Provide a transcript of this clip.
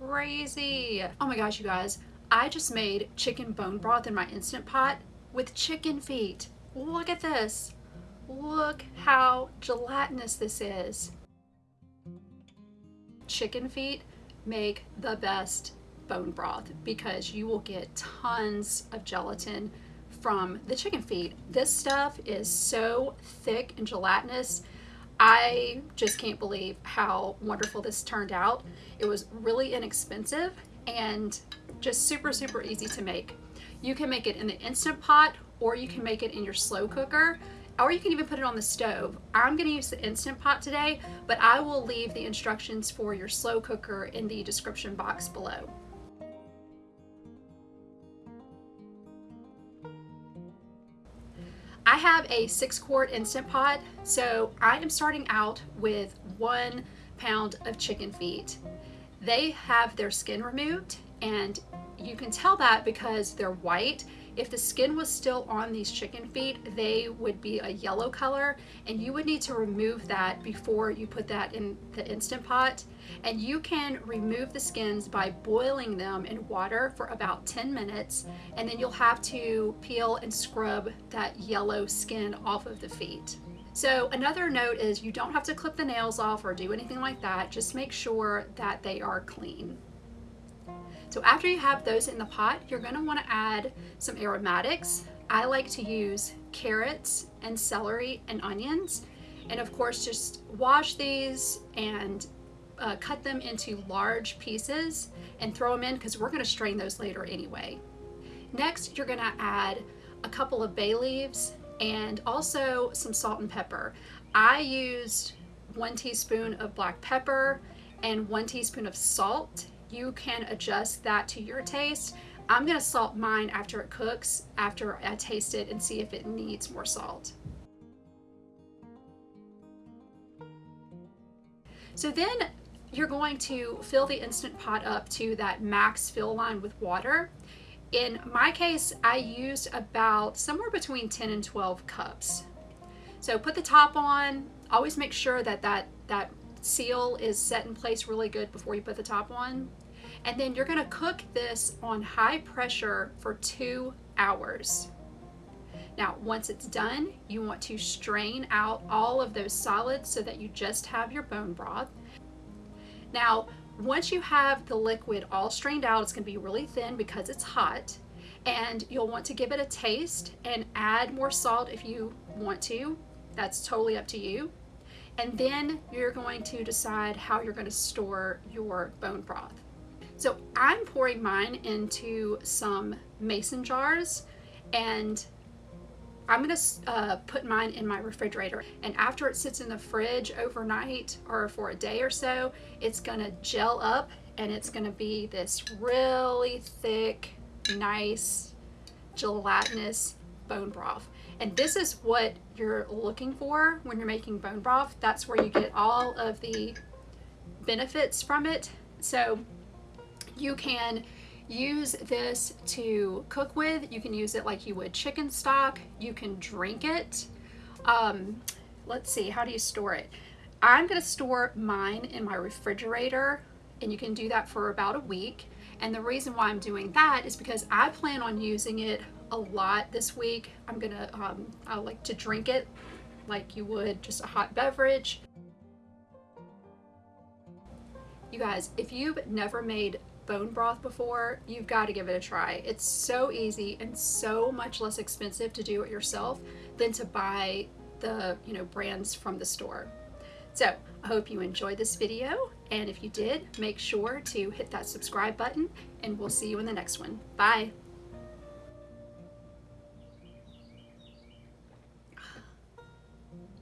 crazy. Oh my gosh, you guys. I just made chicken bone broth in my Instant Pot with chicken feet. Look at this. Look how gelatinous this is. Chicken feet make the best bone broth because you will get tons of gelatin from the chicken feet. This stuff is so thick and gelatinous. I just can't believe how wonderful this turned out. It was really inexpensive and just super, super easy to make. You can make it in the Instant Pot or you can make it in your slow cooker or you can even put it on the stove. I'm gonna use the Instant Pot today, but I will leave the instructions for your slow cooker in the description box below. I have a six quart Instant Pot, so I am starting out with one pound of chicken feet. They have their skin removed and you can tell that because they're white if the skin was still on these chicken feet, they would be a yellow color and you would need to remove that before you put that in the Instant Pot. And you can remove the skins by boiling them in water for about 10 minutes and then you'll have to peel and scrub that yellow skin off of the feet. So another note is you don't have to clip the nails off or do anything like that. Just make sure that they are clean. So after you have those in the pot, you're gonna wanna add some aromatics. I like to use carrots and celery and onions. And of course, just wash these and uh, cut them into large pieces and throw them in because we're gonna strain those later anyway. Next, you're gonna add a couple of bay leaves and also some salt and pepper. I used one teaspoon of black pepper and one teaspoon of salt you can adjust that to your taste. I'm gonna salt mine after it cooks, after I taste it and see if it needs more salt. So then you're going to fill the Instant Pot up to that max fill line with water. In my case, I used about somewhere between 10 and 12 cups. So put the top on, always make sure that that, that seal is set in place really good before you put the top on. And then you're gonna cook this on high pressure for two hours. Now, once it's done, you want to strain out all of those solids so that you just have your bone broth. Now, once you have the liquid all strained out, it's gonna be really thin because it's hot and you'll want to give it a taste and add more salt if you want to. That's totally up to you. And then you're going to decide how you're gonna store your bone broth. So I'm pouring mine into some mason jars and I'm gonna uh, put mine in my refrigerator and after it sits in the fridge overnight or for a day or so, it's gonna gel up and it's gonna be this really thick, nice, gelatinous bone broth. And this is what you're looking for when you're making bone broth. That's where you get all of the benefits from it. So you can use this to cook with. You can use it like you would chicken stock. You can drink it. Um, let's see, how do you store it? I'm gonna store mine in my refrigerator and you can do that for about a week. And the reason why I'm doing that is because I plan on using it a lot this week. I'm gonna, um, I like to drink it like you would just a hot beverage. You guys, if you've never made bone broth before, you've got to give it a try. It's so easy and so much less expensive to do it yourself than to buy the you know brands from the store. So I hope you enjoyed this video and if you did, make sure to hit that subscribe button and we'll see you in the next one. Bye!